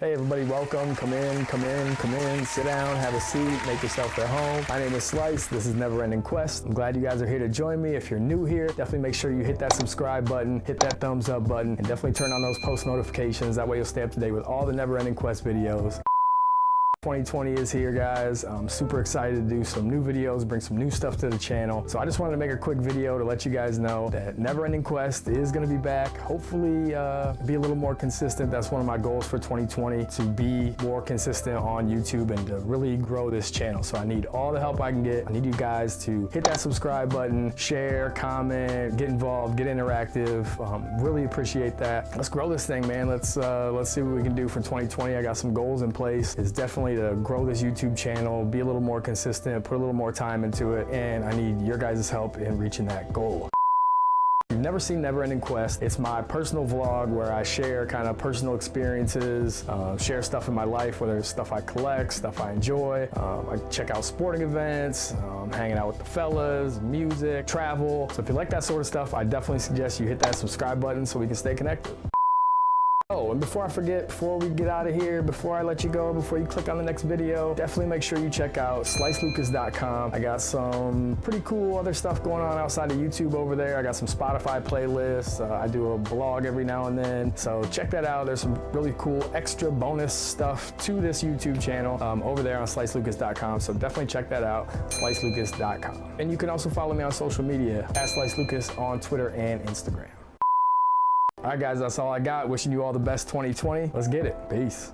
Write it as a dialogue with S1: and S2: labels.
S1: Hey everybody, welcome. Come in, come in, come in, sit down, have a seat, make yourself at home. My name is Slice. This is Never Ending Quest. I'm glad you guys are here to join me. If you're new here, definitely make sure you hit that subscribe button, hit that thumbs up button, and definitely turn on those post notifications. That way you'll stay up to date with all the Never Ending Quest videos. 2020 is here, guys. I'm super excited to do some new videos, bring some new stuff to the channel. So I just wanted to make a quick video to let you guys know that Never Ending Quest is gonna be back. Hopefully uh, be a little more consistent. That's one of my goals for 2020, to be more consistent on YouTube and to really grow this channel. So I need all the help I can get. I need you guys to hit that subscribe button, share, comment, get involved, get interactive. Um, really appreciate that. Let's grow this thing, man. Let's, uh, let's see what we can do for 2020. I got some goals in place. It's definitely to grow this YouTube channel, be a little more consistent, put a little more time into it, and I need your guys' help in reaching that goal. You've never seen Never Ending Quest, it's my personal vlog where I share kind of personal experiences, uh, share stuff in my life, whether it's stuff I collect, stuff I enjoy. Um, I check out sporting events, um, hanging out with the fellas, music, travel. So if you like that sort of stuff, I definitely suggest you hit that subscribe button so we can stay connected. Oh, and before I forget, before we get out of here, before I let you go, before you click on the next video, definitely make sure you check out slicelucas.com. I got some pretty cool other stuff going on outside of YouTube over there. I got some Spotify playlists. Uh, I do a blog every now and then. So check that out. There's some really cool extra bonus stuff to this YouTube channel um, over there on slicelucas.com. So definitely check that out, slicelucas.com. And you can also follow me on social media at slicelucas on Twitter and Instagram. All right, guys, that's all I got. Wishing you all the best 2020. Let's get it. Peace.